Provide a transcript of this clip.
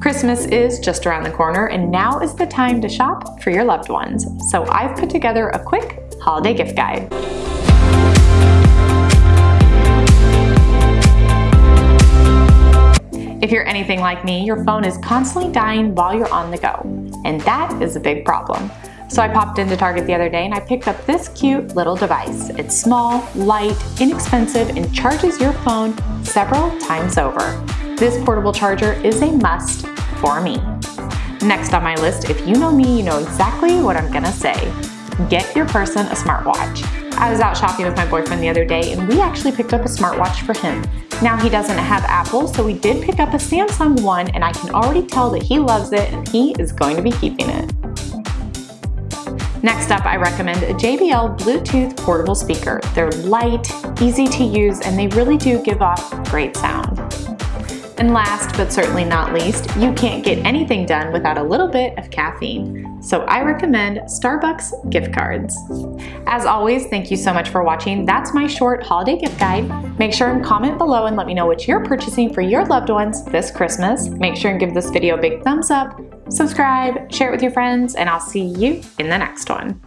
Christmas is just around the corner and now is the time to shop for your loved ones. So I've put together a quick holiday gift guide. If you're anything like me, your phone is constantly dying while you're on the go, and that is a big problem. So I popped into Target the other day and I picked up this cute little device. It's small, light, inexpensive, and charges your phone several times over. This portable charger is a must for me. Next on my list, if you know me, you know exactly what I'm gonna say. Get your person a smartwatch. I was out shopping with my boyfriend the other day and we actually picked up a smartwatch for him. Now he doesn't have Apple, so we did pick up a Samsung one and I can already tell that he loves it and he is going to be keeping it. Next up, I recommend a JBL Bluetooth portable speaker. They're light, easy to use, and they really do give off great sound. And last but certainly not least, you can't get anything done without a little bit of caffeine. So I recommend Starbucks gift cards. As always, thank you so much for watching. That's my short holiday gift guide. Make sure and comment below and let me know what you're purchasing for your loved ones this Christmas. Make sure and give this video a big thumbs up, subscribe, share it with your friends, and I'll see you in the next one.